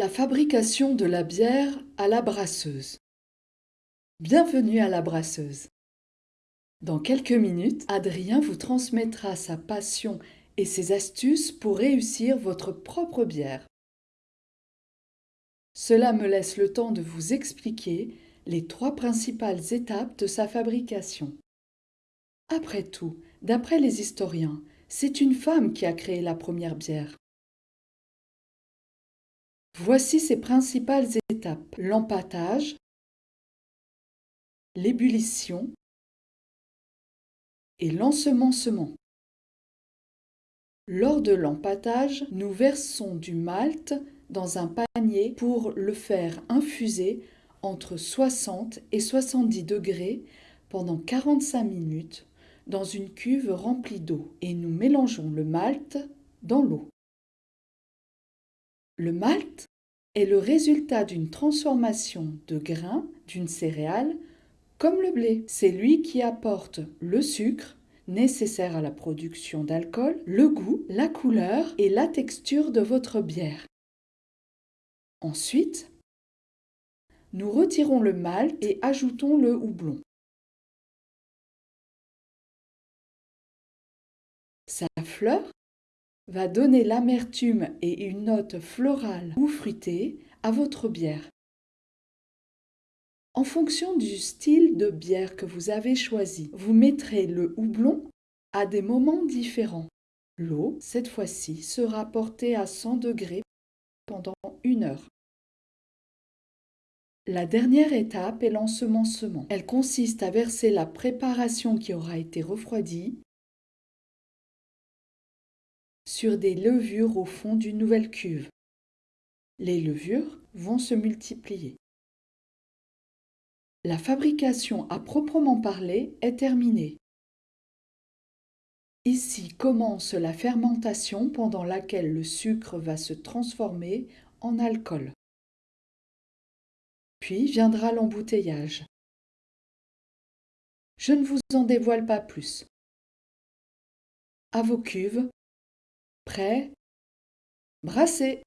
La fabrication de la bière à la brasseuse. Bienvenue à la brasseuse. Dans quelques minutes, Adrien vous transmettra sa passion et ses astuces pour réussir votre propre bière. Cela me laisse le temps de vous expliquer les trois principales étapes de sa fabrication. Après tout, d'après les historiens, c'est une femme qui a créé la première bière. Voici ses principales étapes. L'empâtage, l'ébullition et l'ensemencement. Lors de l'empâtage, nous versons du malt dans un panier pour le faire infuser entre 60 et 70 degrés pendant 45 minutes dans une cuve remplie d'eau et nous mélangeons le malt dans l'eau. Le malt est le résultat d'une transformation de grains d'une céréale comme le blé. C'est lui qui apporte le sucre nécessaire à la production d'alcool, le goût, la couleur et la texture de votre bière. Ensuite, nous retirons le malt et ajoutons le houblon. Sa fleur va donner l'amertume et une note florale ou fruitée à votre bière. En fonction du style de bière que vous avez choisi, vous mettrez le houblon à des moments différents. L'eau, cette fois-ci, sera portée à 100 degrés pendant une heure. La dernière étape est l'ensemencement. Elle consiste à verser la préparation qui aura été refroidie sur des levures au fond d'une nouvelle cuve. Les levures vont se multiplier. La fabrication à proprement parler est terminée. Ici commence la fermentation pendant laquelle le sucre va se transformer en alcool. Puis viendra l'embouteillage. Je ne vous en dévoile pas plus. À vos cuves, Prêt Brassez